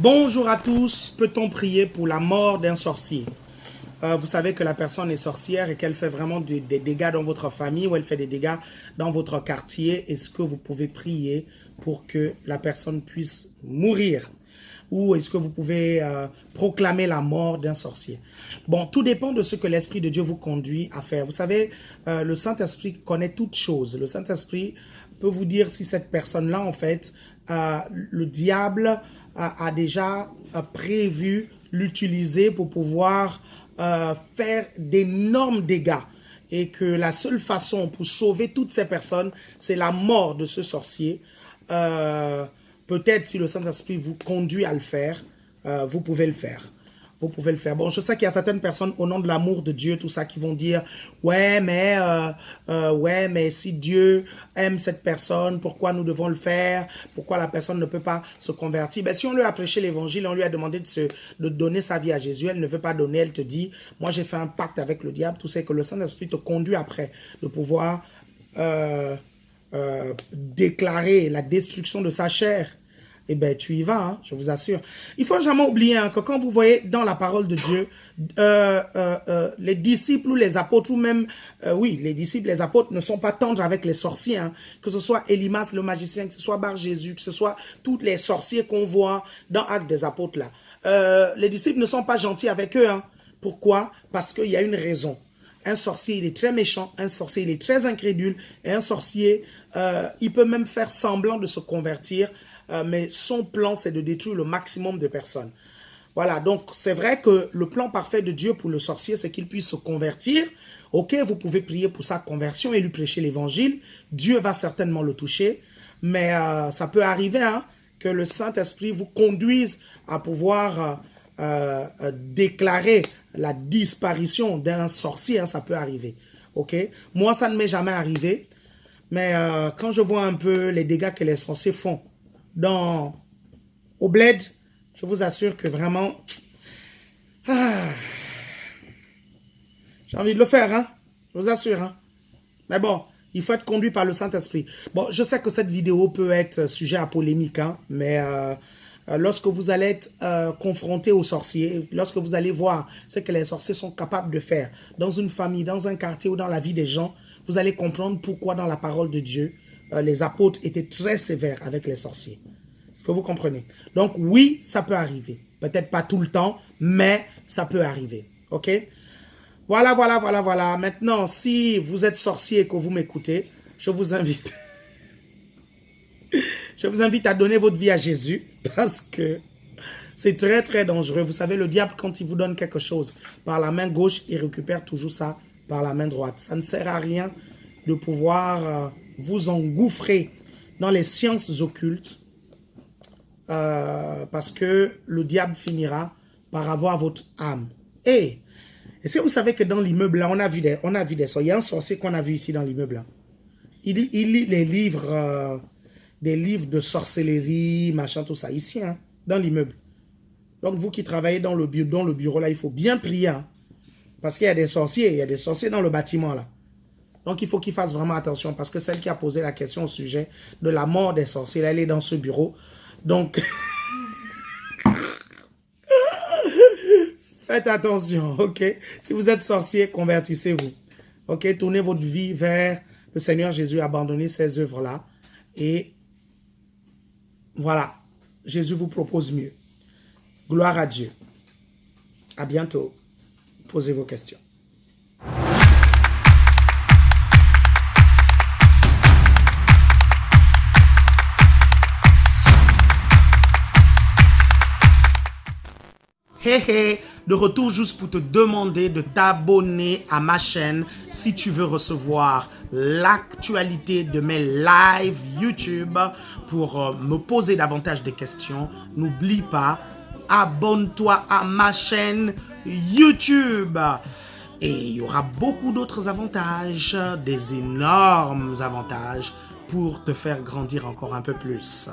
Bonjour à tous. Peut-on prier pour la mort d'un sorcier? Euh, Vous savez que la personne est sorcière et qu'elle fait vraiment des, dégâts dans votre famille ou elle fait des dégâts dans votre quartier. Est-ce que vous pouvez prier pour que la personne puisse mourir? Ou est-ce que vous pouvez euh, proclamer la mort d'un sorcier? Bon, tout dépend de ce que l'Esprit de Dieu vous conduit à faire. Vous savez, euh, le Saint-Esprit connaît toutes choses. Le Saint-Esprit peut vous dire si cette personne-là, en fait, le diable a, déjà prévu l'utiliser pour pouvoir euh, faire d'énormes dégâts et que la seule façon pour sauver toutes ces personnes, c'est la mort de ce sorcier. Euh, peut-être si le Saint-Esprit vous conduit à le faire, euh, vous pouvez le faire vous pouvez le faire. Bon, je sais qu'il y a certaines personnes au nom de l'amour de Dieu, tout ça, qui vont dire, ouais, mais, euh, euh, ouais, mais si Dieu aime cette personne, pourquoi nous devons le faire? Pourquoi la personne ne peut pas se convertir? Ben, si on lui a prêché l'évangile, on lui a demandé de se, de donner sa vie à Jésus, elle ne veut pas donner, elle te dit, moi j'ai fait un pacte avec le diable, tout ça, que le Saint-Esprit te conduit après de pouvoir, euh, déclarer la destruction de sa chair eh bien, tu y vas, hein, je vous assure. Il faut jamais oublier hein, que quand vous voyez dans la parole de Dieu, euh, euh, euh, les disciples ou les apôtres, ou même, oui, les disciples, les apôtres ne sont pas tendres avec les sorciers, hein. que ce soit Elimas le magicien, que ce soit Bar Jésus, que ce soit tous les sorciers qu'on voit dans Actes des apôtres là. les disciples ne sont pas gentils avec eux. Pourquoi? Parce qu'il y a une raison. Un sorcier, il est très méchant. Un sorcier, il est très incrédule. Et un sorcier, il peut même faire semblant de se convertir euh, mais son plan, c'est de détruire le maximum de personnes. Voilà, donc c'est vrai que le plan parfait de Dieu pour le sorcier, c'est qu'il puisse se convertir. Ok, vous pouvez prier pour sa conversion et lui prêcher l'évangile. Dieu va certainement le toucher. Mais euh, ça peut arriver hein, que le Saint-Esprit vous conduise à pouvoir euh, déclarer la disparition d'un sorcier. Hein, ça peut arriver. Ok, Moi, ça ne m'est jamais arrivé. Mais quand je vois un peu les dégâts que les sorciers font dans, au bled, je vous assure que vraiment, ah, j'ai envie de le faire, hein, je vous assure. Hein. Mais bon, il faut être conduit par le Saint-Esprit. Bon, je sais que cette vidéo peut être sujet à polémique, hein, mais euh, euh, lorsque vous allez être euh, confronté aux sorciers, lorsque vous allez voir ce que les sorciers sont capables de faire dans une famille, dans un quartier ou dans la vie des gens, vous allez comprendre pourquoi dans la parole de Dieu, euh, les apôtres étaient très sévères avec les sorciers. Est-ce que vous comprenez? Donc oui, ça peut arriver. Peut-être pas tout le temps, mais ça peut arriver. OK? Voilà, voilà, voilà, voilà. Maintenant, si vous êtes sorcier et que vous m'écoutez, je vous invite... je vous invite à donner votre vie à Jésus parce que c'est très, très dangereux. Vous savez, le diable, quand il vous donne quelque chose par la main gauche, il récupère toujours ça par la main droite. Ça ne sert à rien de pouvoir... Euh, vous engouffrez dans les sciences occultes euh, parce que le diable finira par avoir votre âme. Et est-ce que vous savez que dans l'immeuble là, on a vu des, sorciers. Il y a un sorcier qu'on a vu ici dans l'immeuble Il, lit les livres, euh, des livres de sorcellerie, machin, tout ça, ici, hein, dans l'immeuble. Donc vous qui travaillez dans le, bureau, dans le bureau là, il faut bien prier. Hein, parce qu'il y a des sorciers, il y a des sorciers dans le bâtiment là. Donc, il faut qu'il fasse vraiment attention parce que celle qui a posé la question au sujet de la mort des sorciers, elle est dans ce bureau. Donc, faites attention, ok? Si vous êtes sorcier, convertissez-vous. Ok? Tournez votre vie vers le Seigneur Jésus, abandonnez ces œuvres-là. Et voilà, Jésus vous propose mieux. Gloire à Dieu. À bientôt. Posez vos questions. De retour juste pour te demander de t'abonner à ma chaîne si tu veux recevoir l'actualité de mes lives YouTube pour euh, me poser davantage de questions. N'oublie pas, abonne-toi à ma chaîne YouTube. Et il y aura beaucoup d'autres avantages, des énormes avantages pour te faire grandir encore un peu plus.